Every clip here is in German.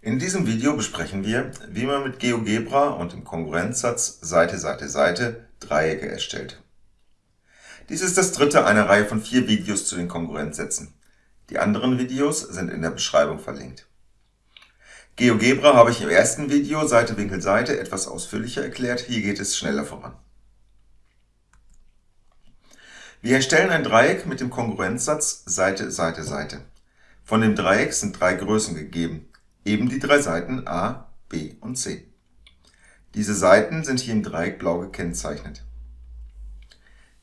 In diesem Video besprechen wir, wie man mit GeoGebra und dem Kongruenzsatz Seite, Seite, Seite Dreiecke erstellt. Dies ist das dritte einer Reihe von vier Videos zu den Kongruenzsätzen. Die anderen Videos sind in der Beschreibung verlinkt. GeoGebra habe ich im ersten Video Seite, Winkel, Seite etwas ausführlicher erklärt, hier geht es schneller voran. Wir erstellen ein Dreieck mit dem Kongruenzsatz Seite, Seite, Seite. Von dem Dreieck sind drei Größen gegeben, eben die drei Seiten a, b und c. Diese Seiten sind hier im Dreieck blau gekennzeichnet.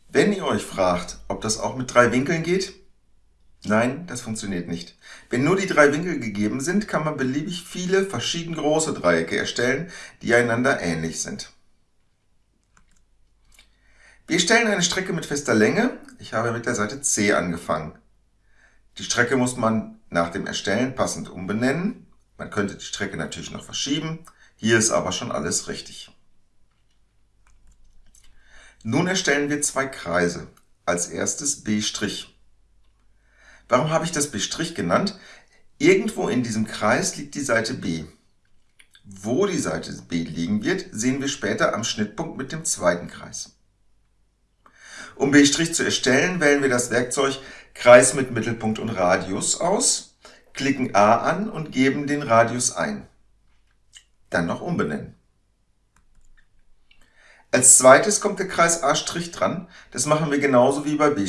Wenn ihr euch fragt, ob das auch mit drei Winkeln geht, nein, das funktioniert nicht. Wenn nur die drei Winkel gegeben sind, kann man beliebig viele verschieden große Dreiecke erstellen, die einander ähnlich sind. Wir stellen eine Strecke mit fester Länge. Ich habe mit der Seite C angefangen. Die Strecke muss man nach dem Erstellen passend umbenennen. Man könnte die Strecke natürlich noch verschieben, hier ist aber schon alles richtig. Nun erstellen wir zwei Kreise. Als erstes B'. Warum habe ich das B' genannt? Irgendwo in diesem Kreis liegt die Seite B. Wo die Seite B liegen wird, sehen wir später am Schnittpunkt mit dem zweiten Kreis. Um B' zu erstellen, wählen wir das Werkzeug Kreis mit Mittelpunkt und Radius aus klicken A an und geben den Radius ein. Dann noch umbenennen. Als zweites kommt der Kreis A' dran, das machen wir genauso wie bei B'.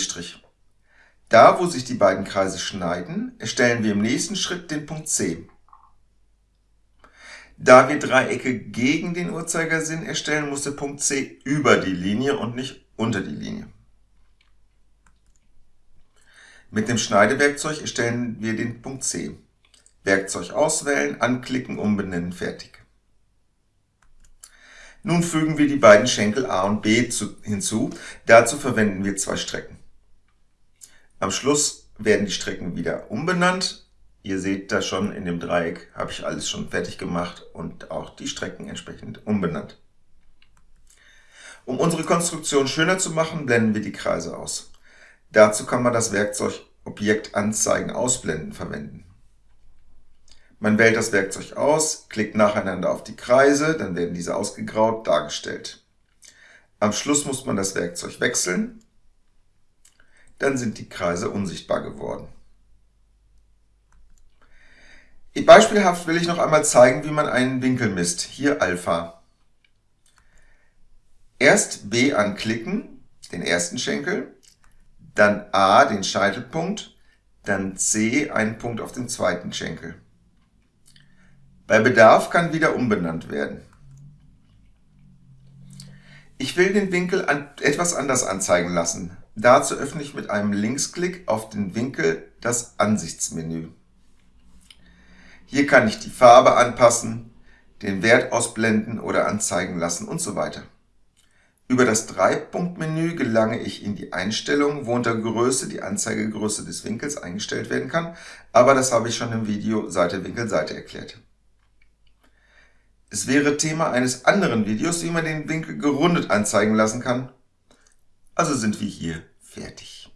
Da, wo sich die beiden Kreise schneiden, erstellen wir im nächsten Schritt den Punkt C. Da wir Dreiecke gegen den Uhrzeigersinn erstellen, muss der Punkt C über die Linie und nicht unter die Linie. Mit dem Schneidewerkzeug erstellen wir den Punkt C. Werkzeug auswählen, anklicken, umbenennen, fertig. Nun fügen wir die beiden Schenkel A und B hinzu. Dazu verwenden wir zwei Strecken. Am Schluss werden die Strecken wieder umbenannt. Ihr seht da schon, in dem Dreieck habe ich alles schon fertig gemacht und auch die Strecken entsprechend umbenannt. Um unsere Konstruktion schöner zu machen, blenden wir die Kreise aus. Dazu kann man das Werkzeug Objekt Anzeigen ausblenden verwenden. Man wählt das Werkzeug aus, klickt nacheinander auf die Kreise, dann werden diese ausgegraut dargestellt. Am Schluss muss man das Werkzeug wechseln, dann sind die Kreise unsichtbar geworden. Beispielhaft will ich noch einmal zeigen, wie man einen Winkel misst. Hier Alpha. Erst B anklicken, den ersten Schenkel, dann A, den Scheitelpunkt, dann C, einen Punkt auf dem zweiten Schenkel. Bei Bedarf kann wieder umbenannt werden. Ich will den Winkel an, etwas anders anzeigen lassen. Dazu öffne ich mit einem Linksklick auf den Winkel das Ansichtsmenü. Hier kann ich die Farbe anpassen, den Wert ausblenden oder anzeigen lassen und so weiter. Über das Dreipunktmenü gelange ich in die Einstellungen, wo unter Größe die Anzeigegröße des Winkels eingestellt werden kann, aber das habe ich schon im Video Seite Winkel Seite erklärt. Es wäre Thema eines anderen Videos, wie man den Winkel gerundet anzeigen lassen kann. Also sind wir hier fertig.